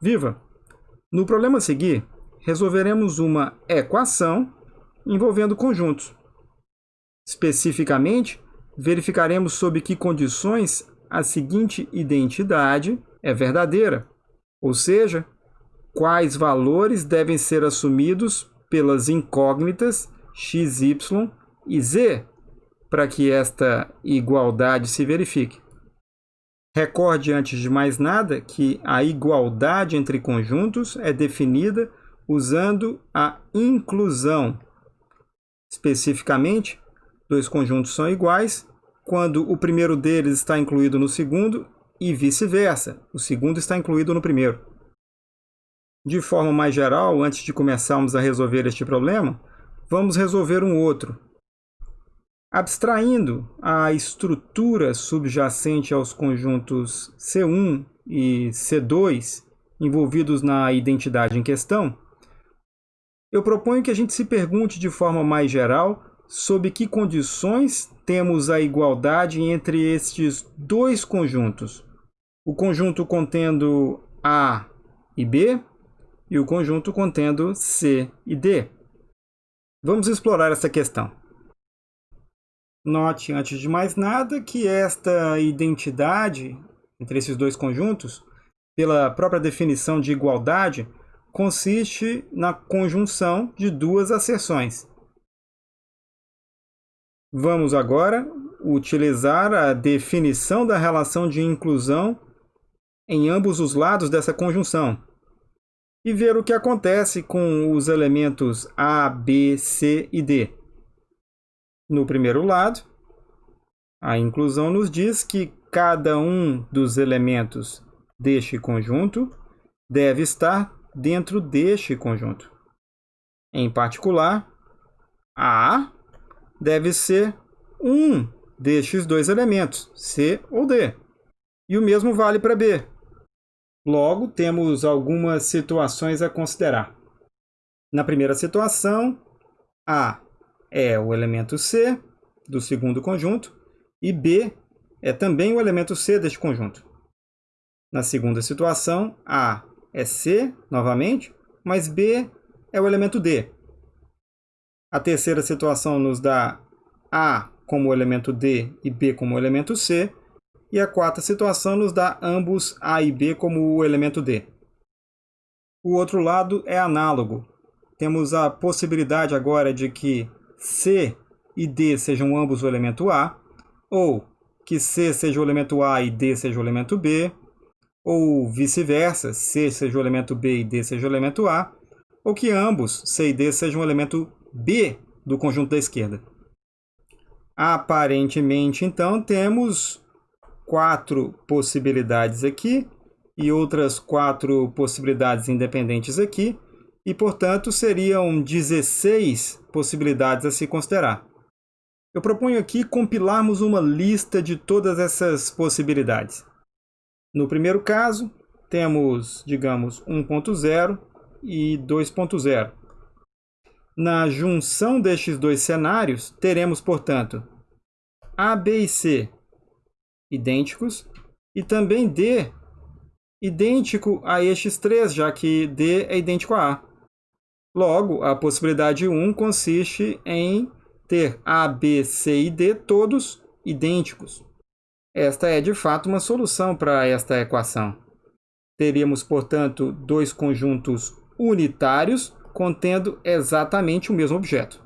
Viva! No problema a seguir, resolveremos uma equação envolvendo conjuntos. Especificamente, verificaremos sob que condições a seguinte identidade é verdadeira, ou seja, quais valores devem ser assumidos pelas incógnitas x, y e z para que esta igualdade se verifique. Recorde, antes de mais nada, que a igualdade entre conjuntos é definida usando a inclusão. Especificamente, dois conjuntos são iguais quando o primeiro deles está incluído no segundo e vice-versa, o segundo está incluído no primeiro. De forma mais geral, antes de começarmos a resolver este problema, vamos resolver um outro, Abstraindo a estrutura subjacente aos conjuntos C1 e C2 envolvidos na identidade em questão, eu proponho que a gente se pergunte de forma mais geral sob que condições temos a igualdade entre estes dois conjuntos. O conjunto contendo A e B e o conjunto contendo C e D. Vamos explorar essa questão. Note, antes de mais nada, que esta identidade entre esses dois conjuntos, pela própria definição de igualdade, consiste na conjunção de duas asserções. Vamos agora utilizar a definição da relação de inclusão em ambos os lados dessa conjunção e ver o que acontece com os elementos A, B, C e D. No primeiro lado, a inclusão nos diz que cada um dos elementos deste conjunto deve estar dentro deste conjunto. Em particular, A deve ser um destes dois elementos, C ou D. E o mesmo vale para B. Logo, temos algumas situações a considerar. Na primeira situação, A é o elemento C do segundo conjunto e B é também o elemento C deste conjunto. Na segunda situação, A é C, novamente, mas B é o elemento D. A terceira situação nos dá A como elemento D e B como elemento C, e a quarta situação nos dá ambos A e B como o elemento D. O outro lado é análogo. Temos a possibilidade agora de que C e D sejam ambos o elemento A, ou que C seja o elemento A e D seja o elemento B, ou vice-versa, C seja o elemento B e D seja o elemento A, ou que ambos, C e D, sejam o elemento B do conjunto da esquerda. Aparentemente, então, temos quatro possibilidades aqui e outras quatro possibilidades independentes aqui, e, portanto, seriam 16 possibilidades a se considerar. Eu proponho aqui compilarmos uma lista de todas essas possibilidades. No primeiro caso, temos, digamos, 1.0 e 2.0. Na junção destes dois cenários, teremos, portanto, A, B e C idênticos e também D idêntico a estes três, já que D é idêntico a A. Logo, a possibilidade 1 consiste em ter A, B, C e D todos idênticos. Esta é, de fato, uma solução para esta equação. Teríamos, portanto, dois conjuntos unitários contendo exatamente o mesmo objeto.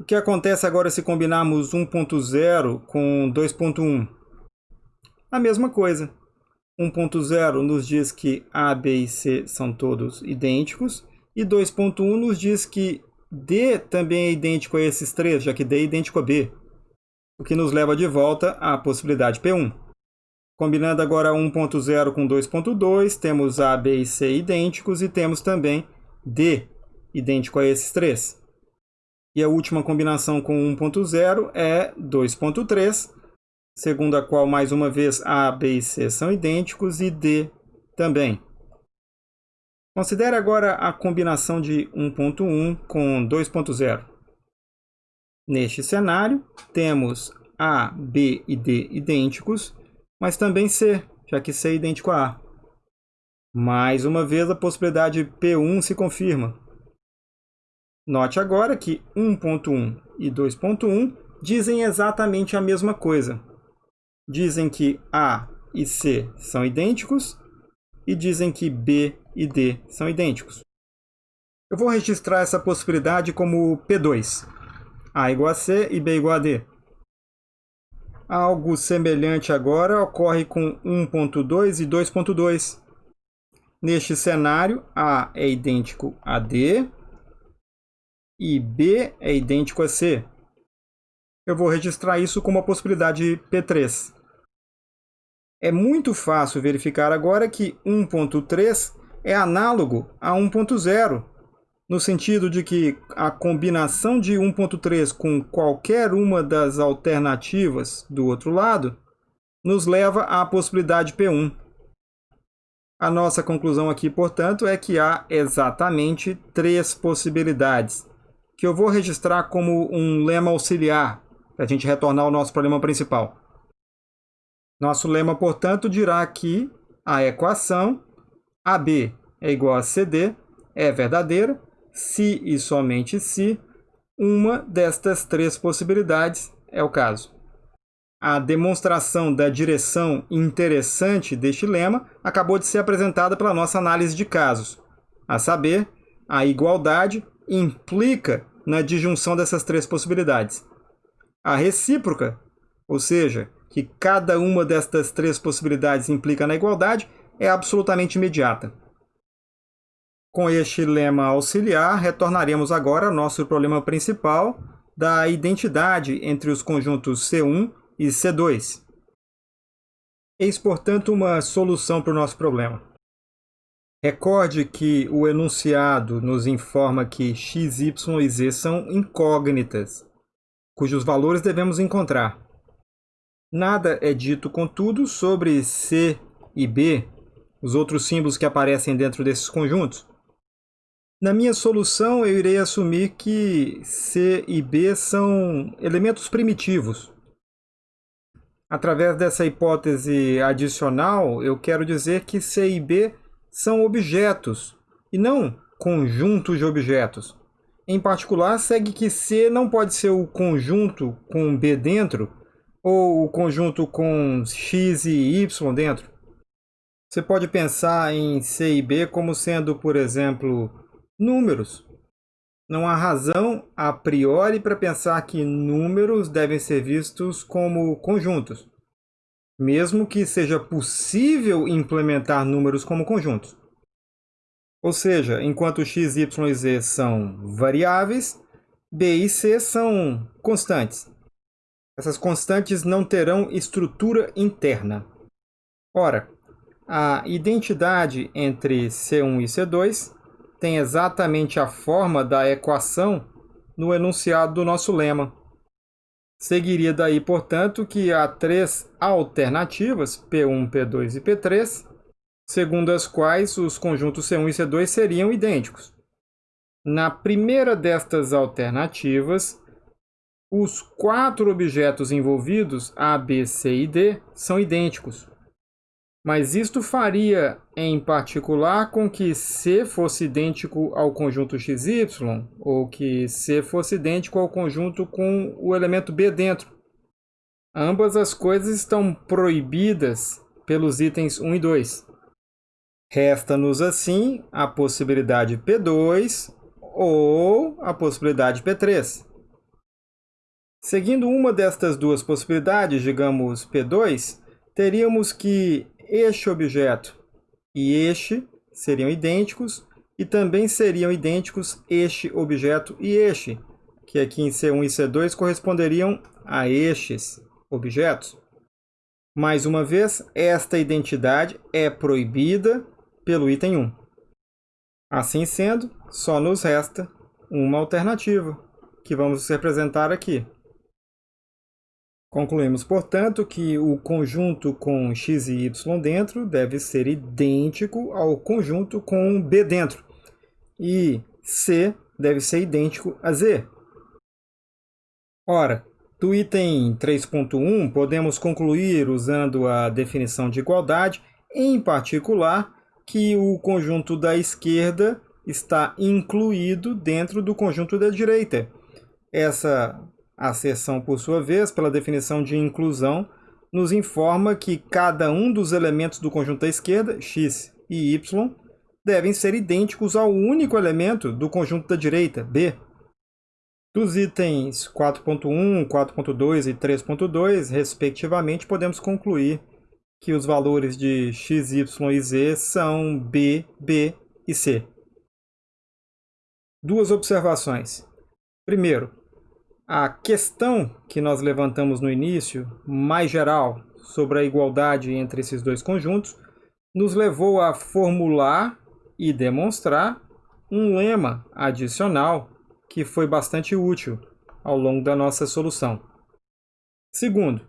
O que acontece agora se combinarmos 1.0 com 2.1? A mesma coisa. 1.0 nos diz que A, B e C são todos idênticos e 2.1 nos diz que D também é idêntico a esses três, já que D é idêntico a B. O que nos leva de volta à possibilidade P1. Combinando agora 1.0 com 2.2, temos A, B e C idênticos e temos também D idêntico a esses três. E a última combinação com 1.0 é 2.3, segundo a qual, mais uma vez, A, B e C são idênticos e D também. Considere agora a combinação de 1.1 com 2.0. Neste cenário, temos A, B e D idênticos, mas também C, já que C é idêntico a A. Mais uma vez, a possibilidade P1 se confirma. Note agora que 1.1 e 2.1 dizem exatamente a mesma coisa. Dizem que A e C são idênticos e dizem que B e D são idênticos. Eu vou registrar essa possibilidade como P2. A igual a C e B igual a D. Algo semelhante agora ocorre com 1.2 e 2.2. Neste cenário, A é idêntico a D e B é idêntico a C. Eu vou registrar isso como a possibilidade P3. É muito fácil verificar agora que 1.3 é análogo a 1.0, no sentido de que a combinação de 1.3 com qualquer uma das alternativas do outro lado nos leva à possibilidade P1. A nossa conclusão aqui, portanto, é que há exatamente três possibilidades, que eu vou registrar como um lema auxiliar, para a gente retornar ao nosso problema principal. Nosso lema, portanto, dirá que a equação AB é igual a CD é verdadeira se e somente se uma destas três possibilidades é o caso. A demonstração da direção interessante deste lema acabou de ser apresentada pela nossa análise de casos. A saber, a igualdade implica na disjunção dessas três possibilidades. A recíproca, ou seja, que cada uma destas três possibilidades implica na igualdade, é absolutamente imediata. Com este lema auxiliar, retornaremos agora ao nosso problema principal da identidade entre os conjuntos C1 e C2. Eis, portanto, uma solução para o nosso problema. Recorde que o enunciado nos informa que x, y e z são incógnitas, cujos valores devemos encontrar. Nada é dito, contudo, sobre C e B, os outros símbolos que aparecem dentro desses conjuntos. Na minha solução, eu irei assumir que C e B são elementos primitivos. Através dessa hipótese adicional, eu quero dizer que C e B são objetos, e não conjuntos de objetos. Em particular, segue que C não pode ser o conjunto com B dentro, ou o conjunto com x e y dentro? Você pode pensar em C e B como sendo, por exemplo, números. Não há razão a priori para pensar que números devem ser vistos como conjuntos, mesmo que seja possível implementar números como conjuntos. Ou seja, enquanto x, y e z são variáveis, b e c são constantes. Essas constantes não terão estrutura interna. Ora, a identidade entre C1 e C2 tem exatamente a forma da equação no enunciado do nosso lema. Seguiria daí, portanto, que há três alternativas, P1, P2 e P3, segundo as quais os conjuntos C1 e C2 seriam idênticos. Na primeira destas alternativas, os quatro objetos envolvidos, A, B, C e D, são idênticos. Mas isto faria, em particular, com que C fosse idêntico ao conjunto XY, ou que C fosse idêntico ao conjunto com o elemento B dentro. Ambas as coisas estão proibidas pelos itens 1 e 2. Resta-nos, assim, a possibilidade P2 ou a possibilidade P3. Seguindo uma destas duas possibilidades, digamos P2, teríamos que este objeto e este seriam idênticos e também seriam idênticos este objeto e este, que aqui em C1 e C2 corresponderiam a estes objetos. Mais uma vez, esta identidade é proibida pelo item 1. Assim sendo, só nos resta uma alternativa, que vamos representar aqui. Concluímos, portanto, que o conjunto com x e y dentro deve ser idêntico ao conjunto com b dentro. E C deve ser idêntico a Z. Ora, do item 3.1, podemos concluir usando a definição de igualdade, em particular, que o conjunto da esquerda está incluído dentro do conjunto da direita. Essa asserção, por sua vez, pela definição de inclusão, nos informa que cada um dos elementos do conjunto da esquerda, x e y, devem ser idênticos ao único elemento do conjunto da direita, b. Dos itens 4.1, 4.2 e 3.2, respectivamente, podemos concluir que os valores de x, y e z são b, b e c. Duas observações. Primeiro, a questão que nós levantamos no início, mais geral, sobre a igualdade entre esses dois conjuntos, nos levou a formular e demonstrar um lema adicional que foi bastante útil ao longo da nossa solução. Segundo,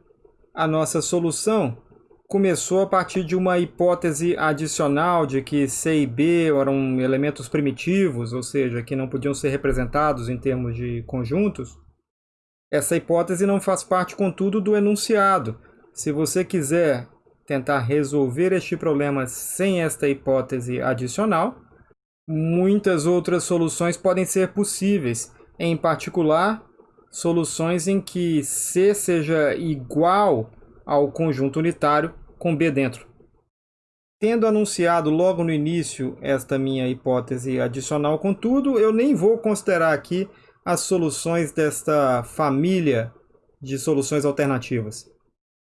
a nossa solução começou a partir de uma hipótese adicional de que C e B eram elementos primitivos, ou seja, que não podiam ser representados em termos de conjuntos, essa hipótese não faz parte, contudo, do enunciado. Se você quiser tentar resolver este problema sem esta hipótese adicional, muitas outras soluções podem ser possíveis, em particular, soluções em que C seja igual ao conjunto unitário com B dentro. Tendo anunciado logo no início esta minha hipótese adicional, contudo, eu nem vou considerar aqui as soluções desta família de soluções alternativas.